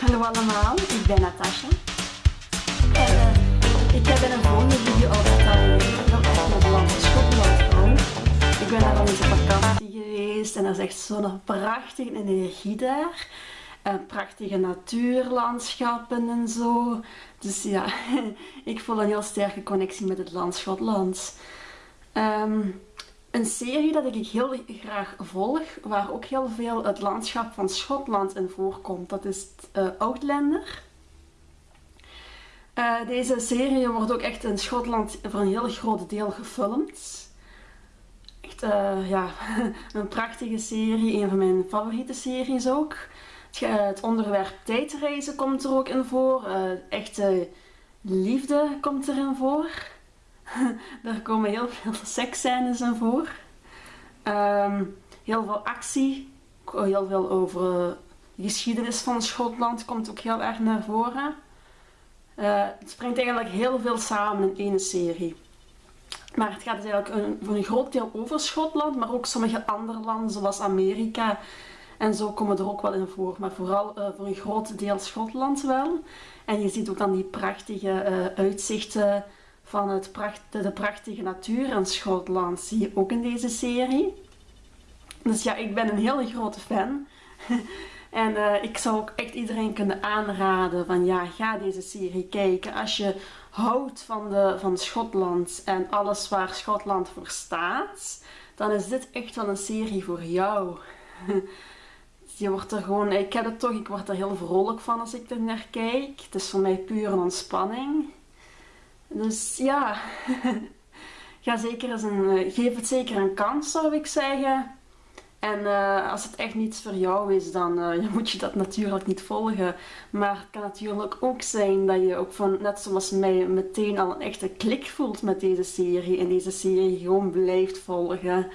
Hallo allemaal, ik ben Natasha. En uh, ik heb in een volgende video al dat naar het land Schotland. Ik ben daar al eens op vakantie geweest en er is echt zo'n prachtige energie daar. En prachtige natuurlandschappen en zo. Dus ja, ik voel een heel sterke connectie met het land Schotland. Um, een serie dat ik heel graag volg, waar ook heel veel het landschap van Schotland in voorkomt. Dat is uh, Outlander. Uh, deze serie wordt ook echt in Schotland voor een heel groot deel gefilmd. Echt, uh, ja, een prachtige serie, een van mijn favoriete series ook. Het onderwerp tijdreizen komt er ook in voor. echte liefde komt erin voor. Daar komen heel veel seksscènes in voor. Um, heel veel actie. Heel veel over de geschiedenis van Schotland komt ook heel erg naar voren. Uh, het springt eigenlijk heel veel samen in één serie. Maar het gaat dus eigenlijk een, voor een groot deel over Schotland, maar ook sommige andere landen zoals Amerika. En zo komen er ook wel in voor, maar vooral uh, voor een groot deel Schotland wel. En je ziet ook dan die prachtige uitzichten van het de prachtige natuur in Schotland zie je ook in deze serie. Dus ja, ik ben een hele grote fan. en uh, ik zou ook echt iedereen kunnen aanraden van ja, ga deze serie kijken. Als je houdt van, de, van Schotland en alles waar Schotland voor staat, dan is dit echt wel een serie voor jou. je wordt er gewoon, ik heb het toch, ik word er heel vrolijk van als ik er naar kijk. Het is voor mij puur een ontspanning. Dus ja, ga zeker een, eh, geef het zeker een kans zou ik zeggen. En uh, als het echt niets voor jou is, dan uh, moet je dat natuurlijk niet volgen. Maar het kan natuurlijk ook zijn dat je ook van, net zoals mij, meteen al een echte klik voelt met deze serie. En deze serie gewoon blijft volgen.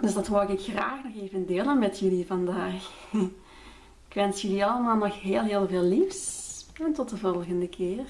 Dus dat wou ik graag nog even delen met jullie vandaag. ik wens jullie allemaal nog heel heel veel liefs. En tot de volgende keer.